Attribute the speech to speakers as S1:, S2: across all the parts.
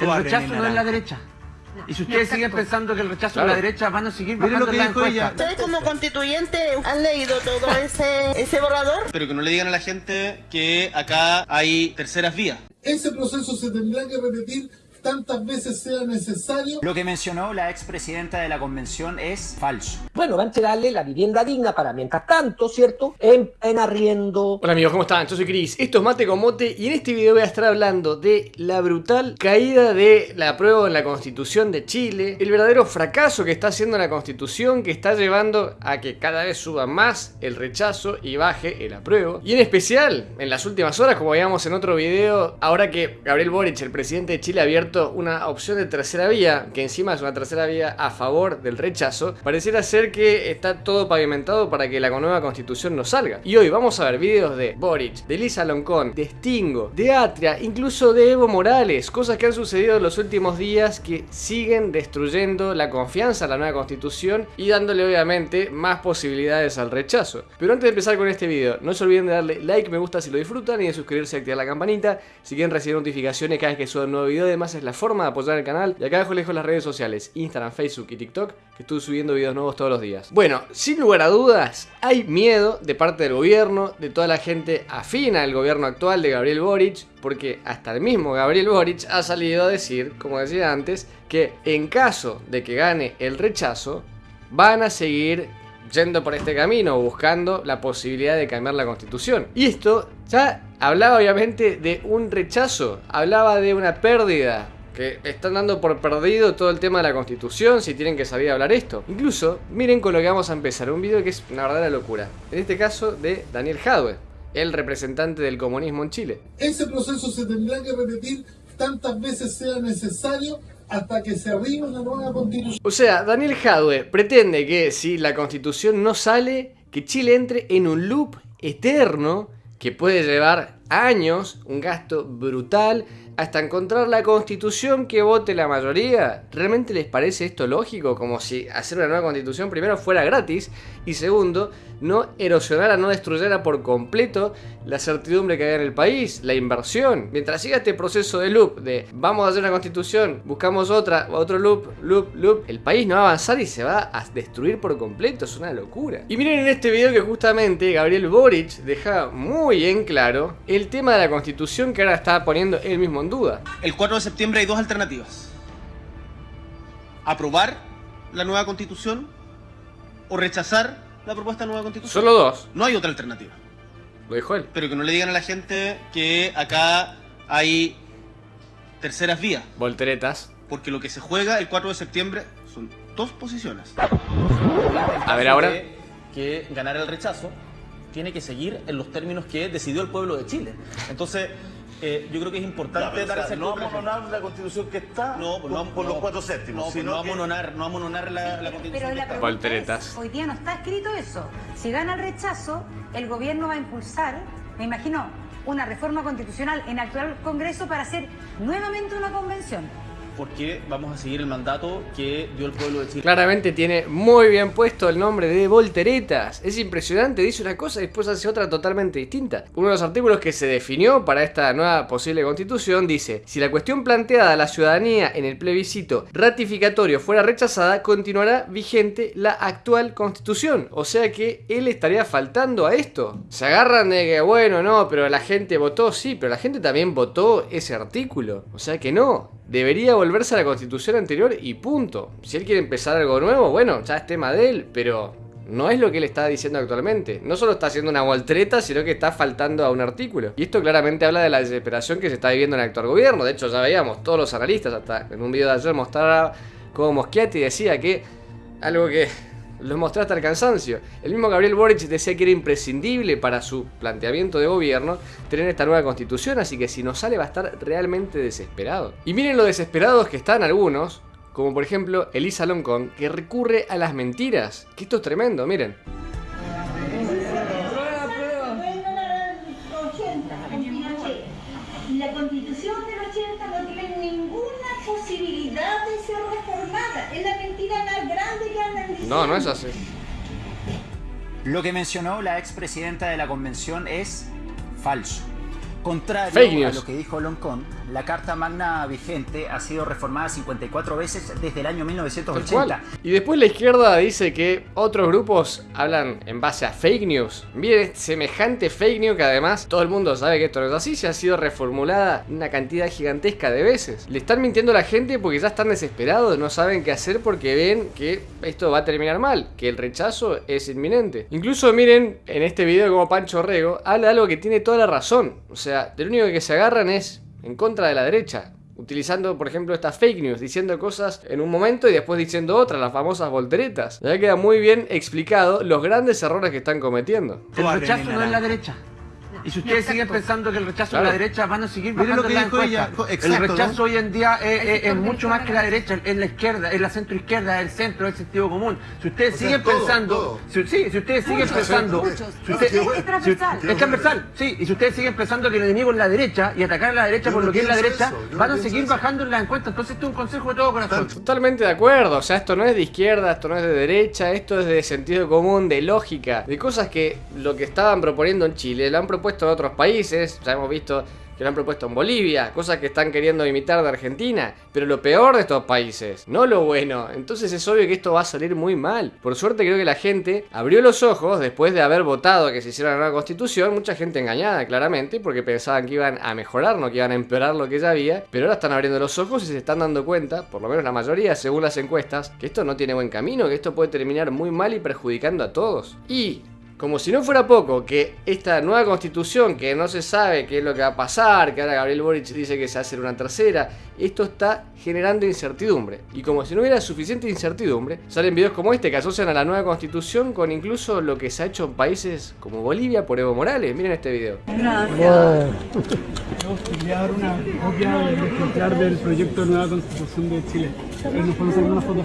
S1: El rechazo no es la derecha. Y si ustedes siguen pensando que el rechazo
S2: Claro.
S1: es la derecha, van a seguir bajando
S3: lo que
S1: las
S3: dijo ella.
S1: encuestas.
S4: ¿Ustedes como constituyente han leído todo ese, ese borrador?
S5: Pero que no le digan a la gente que acá hay terceras vías.
S6: Ese proceso se tendrá que repetir tantas veces sea necesario.
S7: Lo que mencionó la expresidenta de la convención es falso.
S8: Bueno, va a entregarle la vivienda digna para mientras tanto, ¿cierto? En, en arriendo.
S2: Hola amigos, ¿cómo están? Yo soy Cris, esto es Mate con Mote y en este video voy a estar hablando de la brutal caída de la apruebo en la Constitución de Chile, el verdadero fracaso que está haciendo la Constitución que está llevando a que cada vez suba más el rechazo y baje el apruebo. Y en especial, en las últimas horas, como veíamos en otro video, ahora que Gabriel Boric, el presidente de Chile, ha abierto una opción de tercera vía, que encima es una tercera vía a favor del rechazo, pareciera ser que está todo pavimentado para que la nueva constitución no salga. Y hoy vamos a ver videos de Boric, de Lisa Loncón, de Stingo, de Atria, incluso de Evo Morales, cosas que han sucedido en los últimos días que siguen destruyendo la confianza en la nueva constitución y dándole obviamente más posibilidades al rechazo. Pero antes de empezar con este video, no se olviden de darle like, me gusta si lo disfrutan y de suscribirse y activar la campanita si quieren recibir notificaciones cada vez que suba un nuevo video. Además la forma de apoyar el canal. Y acá abajo les dejo las redes sociales, Instagram, Facebook y TikTok, que estoy subiendo videos nuevos todos los días. Bueno, sin lugar a dudas, hay miedo de parte del gobierno, de toda la gente afina al gobierno actual de Gabriel Boric, porque hasta el mismo Gabriel Boric ha salido a decir, como decía antes, que en caso de que gane el rechazo, van a seguir yendo por este camino, buscando la posibilidad de cambiar la constitución. Y esto ya hablaba obviamente de un rechazo, hablaba de una pérdida. Que están dando por perdido todo el tema de la constitución si tienen que salir a hablar esto. Incluso, miren con lo que vamos a empezar, un video que es una verdadera locura. En este caso de Daniel Jadwe, el representante del comunismo en Chile.
S6: Ese proceso se tendrá que repetir tantas veces sea necesario hasta que se arribe una nueva constitución.
S2: O sea, Daniel Jadwe pretende que si la constitución no sale, que Chile entre en un loop eterno que puede llevar años, un gasto brutal, hasta encontrar la constitución que vote la mayoría. ¿Realmente les parece esto lógico? Como si hacer una nueva constitución primero fuera gratis y segundo, no erosionara, no destruyera por completo la certidumbre que hay en el país, la inversión. Mientras siga este proceso de loop de vamos a hacer una constitución, buscamos otra, otro loop, loop, loop, el país no va a avanzar y se va a destruir por completo, es una locura. Y miren en este video que justamente Gabriel Boric deja muy en claro el tema de la constitución que ahora está poniendo él mismo en duda.
S5: El 4 de septiembre hay dos alternativas. Aprobar la nueva constitución o rechazar la propuesta de nueva constitución.
S2: Solo dos,
S5: No hay otra alternativa.
S2: lo dijo él.
S5: Pero que no le digan a la gente que acá hay terceras vías.
S2: Volteretas.
S5: Porque lo que se juega el 4 de septiembre son dos posiciones.
S2: A ver ahora.
S9: que ganar el rechazo tiene que seguir en los términos que decidió el pueblo de Chile. Entonces, eh, yo creo que es importante dar ese
S10: no amononar la constitución que está
S5: No, pues no,
S10: por
S5: no,
S10: los cuatro séptimos,
S5: No, pues
S10: sino
S5: no
S10: que-
S5: amononar, no amononar la, la constitución.
S11: Pero
S5: que está.
S11: es, hoy día no está escrito eso. Si gana el rechazo, el gobierno va a impulsar, me imagino, una reforma constitucional en el actual Congreso para hacer nuevamente una convención.
S9: Porque vamos a seguir el mandato que dio el pueblo de Chile.
S2: Claramente tiene muy bien puesto el nombre de Volteretas. Es impresionante, dice una cosa y después hace otra totalmente distinta. Uno de los artículos que se definió para esta nueva posible constitución dice, si la cuestión planteada a la ciudadanía en el plebiscito ratificatorio fuera rechazada, continuará vigente la actual constitución. O sea que él estaría faltando a esto. Se agarran de que, bueno, no, pero la gente votó, sí, pero la gente también votó ese artículo. O sea que no. Debería volverse a la constitución anterior y punto. Si él quiere empezar algo nuevo, bueno, ya es tema de él, pero no es lo que él está diciendo actualmente. No solo está haciendo una voltereta, sino que está faltando a un artículo. Y esto claramente habla de la desesperación que se está viviendo en el actual gobierno. De hecho, ya veíamos, todos los analistas, hasta en un video de ayer mostraba como Moschiatti decía que algo que lo mostré hasta el cansancio. El mismo Gabriel Boric decía que era imprescindible para su planteamiento de gobierno tener esta nueva constitución, así que si no sale va a estar realmente desesperado. Y miren lo desesperados que están algunos, como por ejemplo Elisa Loncón, que recurre a las mentiras. Que esto es tremendo, miren.
S12: La constitución del 80 no tiene ninguna posibilidad de ser reformada. Es la mentira más grande que andan diciendo.
S2: No, no es así.
S7: Lo que mencionó la expresidenta de la convención es falso. Contrario a lo que dijo Loncón, la Carta Magna vigente ha sido reformada 54 veces desde el año
S2: Tal
S7: 1980.
S2: cual. Y después la izquierda dice que otros grupos hablan en base a fake news. Miren, semejante fake news que además todo el mundo sabe que esto no es así, se ha sido reformulada una cantidad gigantesca de veces. Le están mintiendo a la gente porque ya están desesperados, no saben qué hacer porque ven que esto va a terminar mal, que el rechazo es inminente. Incluso miren en este video como Pancho Rego habla de algo que tiene toda la razón. O sea, de lo único que se agarran es en contra de la derecha. Utilizando, por ejemplo, estas fake news, diciendo cosas en un momento y después diciendo otras, las famosas volteretas. Ya queda muy bien explicado los grandes errores que están cometiendo.
S1: El rechazo no es la derecha. Y si ustedes siguen pensando que el rechazo
S2: Claro.
S1: es la derecha, van a seguir bajando
S5: lo que
S1: en la
S5: dijo ella,
S1: encuesta.
S5: co-
S1: El
S5: exacto,
S1: rechazo
S5: ¿no?
S1: hoy en día es, es- es mucho más que la derecha, es la izquierda, es la centro izquierda, es el centro, es el sentido común. Si ustedes
S6: O sea,
S1: siguen
S6: todo,
S1: pensando,
S6: todo.
S1: Si, sí, si ustedes siguen pensando, si usted-
S11: Es- es transversal.
S1: si- es transversal, sí, y si ustedes siguen pensando que el enemigo es la derecha y atacar a la derecha
S6: Yo
S1: por
S6: no
S1: lo que es la derecha,
S6: eso, yo no
S1: van a seguir
S6: eso.
S1: bajando en la encuesta. Entonces, esto es un consejo de todo corazón.
S2: Totalmente de acuerdo, o sea, esto no es de izquierda, esto no es de derecha, esto es de sentido común, de lógica, de cosas que lo que estaban proponiendo en Chile lo han propuesto en otros países, ya hemos visto que lo han propuesto en Bolivia, cosas que están queriendo imitar de Argentina, pero lo peor de estos países, no lo bueno, entonces es obvio que esto va a salir muy mal. Por suerte creo que la gente abrió los ojos después de haber votado que se hiciera una nueva constitución, mucha gente engañada claramente, porque pensaban que iban a mejorar, no que iban a empeorar lo que ya había, pero ahora están abriendo los ojos y se están dando cuenta, por lo menos la mayoría, según las encuestas, que esto no tiene buen camino, que esto puede terminar muy mal y perjudicando a todos. Y como si no fuera poco, que esta nueva constitución, que no se sabe qué es lo que va a pasar, que ahora Gabriel Boric dice que se va a hacer una tercera, esto está generando incertidumbre. Y como si no hubiera suficiente incertidumbre, salen videos como este que asocian a la nueva constitución con incluso lo que se ha hecho en países como Bolivia por Evo Morales. Miren este video.
S3: enviar una copia del ejemplar del proyecto de nueva constitución de Chile. Nos podemos hacer una foto.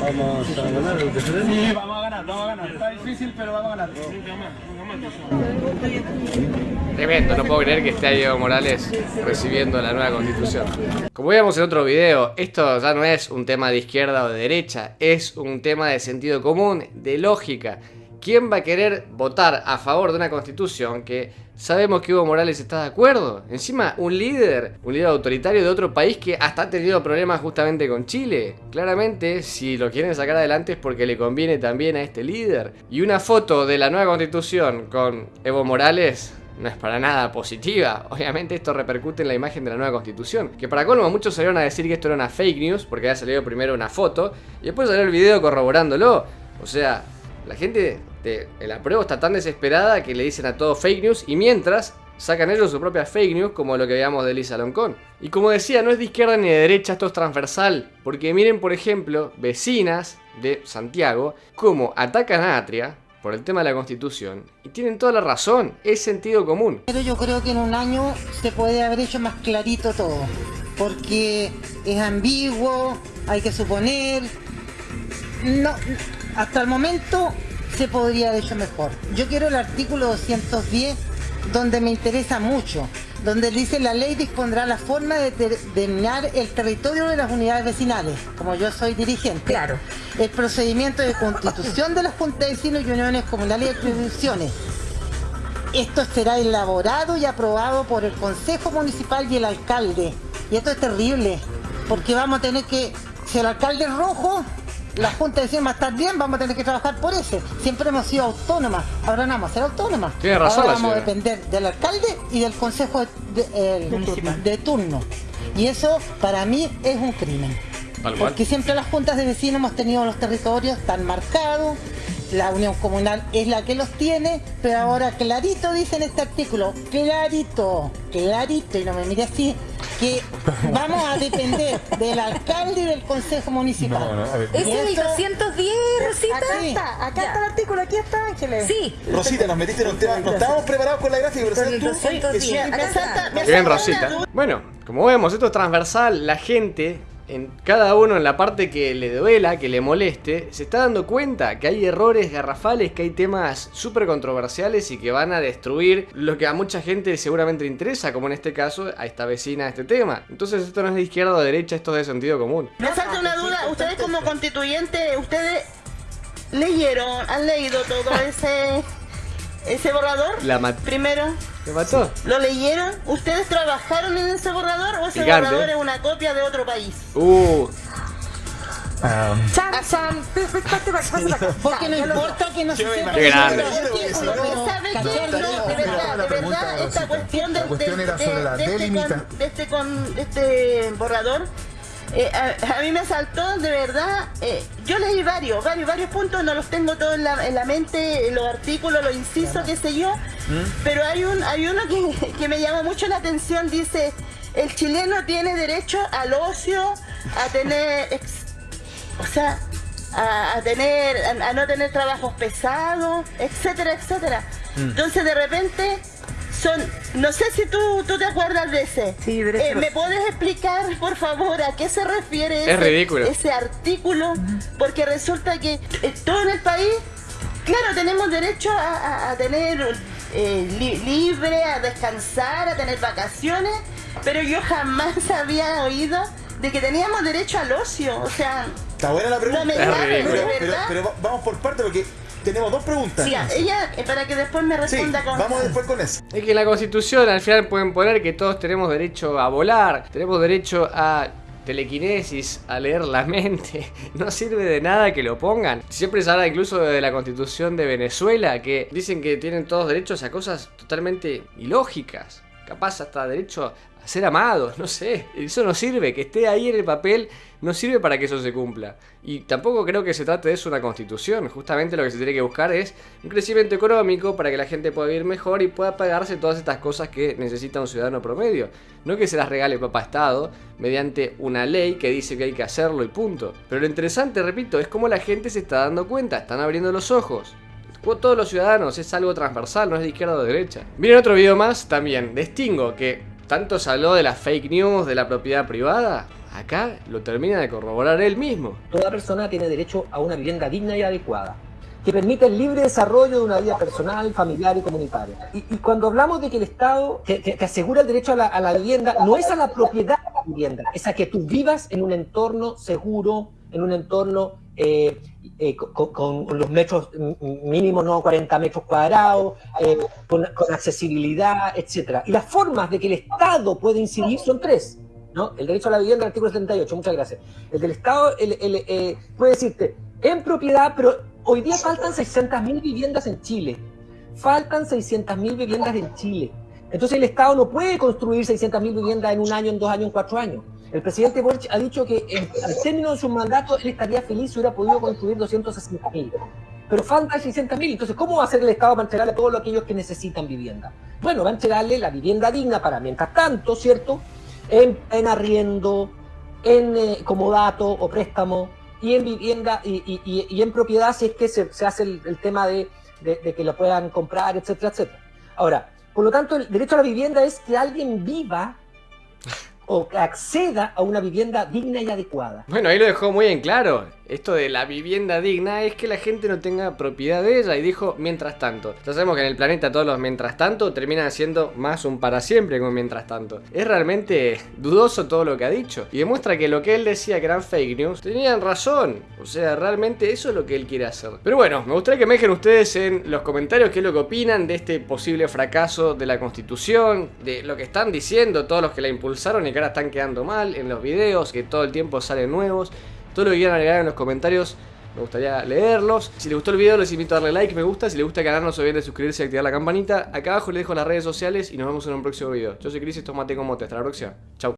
S3: Vamos a ganar. A ganar, vamos a ganar. Está difícil, pero vamos a ganar.
S2: Tremendo, no puedo creer que esté Evo Morales recibiendo la nueva constitución. Como veíamos en otro video, esto ya no es un tema de izquierda o de derecha, es un tema de sentido común, de lógica. ¿Quién va a querer votar a favor de una constitución que sabemos que Evo Morales está de acuerdo? Encima, un líder, un líder autoritario de otro país que hasta ha tenido problemas justamente con Chile. Claramente, si lo quieren sacar adelante es porque le conviene también a este líder. Y una foto de la nueva constitución con Evo Morales no es para nada positiva. Obviamente esto repercute en la imagen de la nueva constitución. Que para colmo muchos salieron a decir que esto era una fake news porque había salido primero una foto y después salió el video corroborándolo. O sea, la gente de el apruebo está tan desesperada que le dicen a todo fake news y mientras sacan ellos su propia fake news como lo que veíamos de Lisa Loncón. Y como decía, no es de izquierda ni de derecha, esto es transversal. Porque miren, por ejemplo, vecinas de Santiago, cómo atacan a Atria por el tema de la constitución. Y tienen toda la razón, es sentido común.
S4: Pero yo creo que en un año se puede haber hecho más clarito todo, porque es ambiguo, hay que suponer. No, hasta el momento se podría haber hecho mejor. Yo quiero el artículo 210, donde me interesa mucho, donde dice la ley dispondrá la forma de determinar el territorio de las unidades vecinales, como yo soy dirigente. Claro. El procedimiento de constitución de las juntas de vecinos y uniones comunales y atribuciones. Esto será elaborado y aprobado por el Consejo Municipal y el alcalde. Y esto es terrible, porque vamos a tener que, si el alcalde es rojo, la Junta de Vecinos va a estar bien, vamos a tener que trabajar por ese. Siempre hemos sido autónomas, ahora no vamos a ser autónomas.
S2: Tiene razón
S4: ahora
S2: la
S4: vamos a depender del alcalde y del Consejo de, el- de turno. Y eso para mí es un crimen.
S2: Tal cual.
S4: Porque siempre las juntas de vecinos hemos tenido los territorios tan marcados, la unión comunal es la que los tiene, pero ahora clarito dice en este artículo, clarito, clarito, y no me mire así, que vamos a depender del alcalde y del consejo municipal.
S13: Ese
S4: Y
S13: es el
S4: eso-
S13: 210, Rosita.
S4: Acá está, acá está el artículo, aquí está Ángeles.
S13: Sí.
S10: Rosita, nos metiste en un tema. No estábamos preparados con la gráfica, pero ¿sabes tú?
S13: el 210.
S10: Que
S13: Acá está.
S4: Me
S2: Bien, Rosita. Bueno, como vemos, esto es transversal. La gente, en cada uno en la parte que le duela, que le moleste, se está dando cuenta que hay errores garrafales, que hay temas súper controversiales y que van a destruir lo que a mucha gente seguramente interesa, como en este caso a esta vecina este tema. Entonces esto no es de izquierda o de derecha, esto es de sentido común.
S4: Me falta una duda, ustedes como constituyentes, ustedes leyeron, han leído todo ese
S14: ese borrador?
S2: La mató.
S14: Primero. ¿Lo leyeron? ¿Ustedes trabajaron en ese borrador o ese borrador es una copia de otro país?
S2: Uh.
S11: Para acá.
S4: Porque no importa que no se sepa.
S2: Qué grande.
S14: Pero ¿sabe qué? No, de verdad, de verdad, esta cuestión de, este borrador, eh, a, a mí me saltó de verdad, eh, yo leí varios, varios, varios puntos, no los tengo todos en la, en la mente, los artículos, los incisos, qué sé yo, pero hay un hay uno que, que me llama mucho la atención, dice, el chileno tiene derecho al ocio, a tener, ex- o sea, a, a tener, a, a no tener trabajos pesados, etcétera, etcétera.
S11: Mm.
S14: Entonces de repente son, no sé si tú, tú te acuerdas de ese.
S11: Sí, derecho
S14: Eh, ¿Me puedes explicar, por favor, a qué se refiere
S2: Es
S14: ese,
S2: ridículo.
S14: ese artículo? Porque resulta que eh, todo en el país, claro, tenemos derecho a, a- a tener eh, li- libre, a descansar, a tener vacaciones, pero yo jamás había oído de que teníamos derecho al ocio, o sea...
S10: Está buena la pregunta.
S14: No me
S10: pero,
S14: de
S10: vamos por parte porque tenemos dos preguntas.
S14: Sí, ella, eh, para que después me
S10: Sí,
S14: responda con...
S10: vamos después con eso.
S2: Es que en la constitución al final pueden poner que todos tenemos derecho a volar, tenemos derecho a telequinesis, a leer la mente. No sirve de nada que lo pongan. Siempre se habla incluso de la constitución de Venezuela, que dicen que tienen todos derechos a cosas totalmente ilógicas. Capaz hasta derecho a ser amados, no sé. Eso no sirve, que esté ahí en el papel no sirve para que eso se cumpla. Y tampoco creo que se trate de eso una constitución. Justamente lo que se tiene que buscar es un crecimiento económico para que la gente pueda vivir mejor y pueda pagarse todas estas cosas que necesita un ciudadano promedio. No que se las regale papá Estado mediante una ley que dice que hay que hacerlo y punto. Pero lo interesante, repito, es cómo la gente se está dando cuenta, están abriendo los ojos. Todos los ciudadanos, es algo transversal, no es de izquierda o de derecha. Miren otro video más también, de Stingo, que tanto se habló de las fake news, de la propiedad privada. Acá lo termina de corroborar él mismo.
S8: Toda persona tiene derecho a una vivienda digna y adecuada, que permita el libre desarrollo de una vida personal, familiar y comunitaria. Y, cuando hablamos de que el Estado te asegura el derecho a la, a la vivienda, no es a la propiedad de la vivienda, es a que tú vivas en un entorno seguro, en un entorno eh, eh, con, los metros mínimos, no 40 metros cuadrados, eh, con, accesibilidad, etc. Y las formas de que el Estado puede incidir son tres. ¿no? El derecho a la vivienda, artículo 78, muchas gracias. El del Estado eh, puede decirte en propiedad, pero hoy día faltan 600.000 viviendas en Chile. Faltan 600.000 viviendas en Chile. Entonces el Estado no puede construir 600.000 viviendas en un año, en dos años, en cuatro años. El presidente Boric ha dicho que en- al término de su mandato él estaría feliz si hubiera podido construir 260.000. Pero faltan 600.000. Entonces, ¿cómo va a hacer el Estado para entregarle a todos aquellos que necesitan vivienda? Bueno, va a entregarle la vivienda digna para mientras tanto, ¿cierto? En, en arriendo, en eh, comodato o préstamo y en vivienda y, en propiedad si es que se, hace el, tema de- de que lo puedan comprar, etcétera, etcétera. Ahora, por lo tanto, el derecho a la vivienda es que alguien viva o acceda a una vivienda digna y adecuada.
S2: Bueno, ahí lo dejó muy en claro. Esto de la vivienda digna es que la gente no tenga propiedad de ella. Y dijo mientras tanto. Ya sabemos que en el planeta todos los mientras tanto terminan siendo más un para siempre que un mientras tanto. Es realmente dudoso todo lo que ha dicho. Y demuestra que lo que él decía que eran fake news, tenían razón. O sea, realmente eso es lo que él quiere hacer. Pero bueno, me gustaría que me dejen ustedes en los comentarios qué es lo que opinan de este posible fracaso de la constitución, de lo que están diciendo todos los que la impulsaron y que ahora están quedando mal en los videos, que todo el tiempo salen nuevos. Todo lo que quieran agregar en los comentarios me gustaría leerlos. Si les gustó el video, les invito a darle like, me gusta. Si les gusta el canal, no se olviden de suscribirse y activar la campanita. Acá abajo les dejo las redes sociales y nos vemos en un próximo video. Yo soy Cris esto es Mate con Mote. Hasta la próxima. Chau.